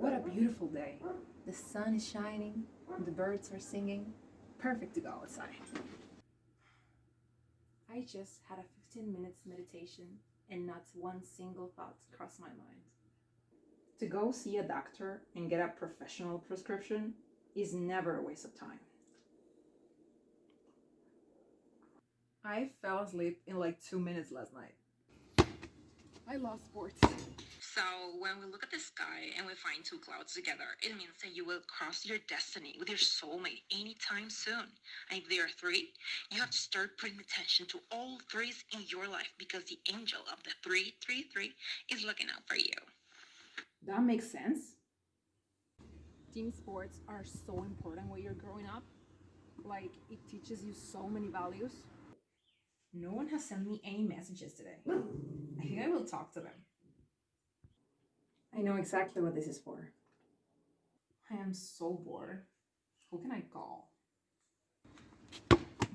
What a beautiful day. The sun is shining, the birds are singing. Perfect to go outside. I just had a 15 minutes meditation and not one single thought crossed my mind. To go see a doctor and get a professional prescription is never a waste of time. I fell asleep in like two minutes last night. I love sports. So when we look at the sky and we find two clouds together, it means that you will cross your destiny with your soulmate anytime soon. And if there are three, you have to start putting attention to all threes in your life because the angel of the 333 is looking out for you. That makes sense. Team sports are so important when you're growing up. Like, it teaches you so many values. No one has sent me any messages today. I think I will talk to them. I know exactly what this is for. I am so bored. Who can I call?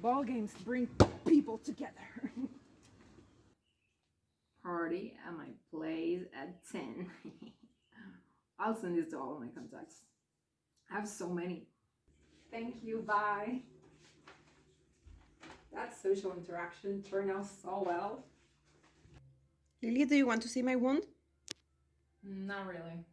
Ball games bring people together. Party at my place at 10. I'll send this to all of my contacts. I have so many. Thank you, bye. That social interaction turned out so well. Lily, do you want to see my wound? Not really.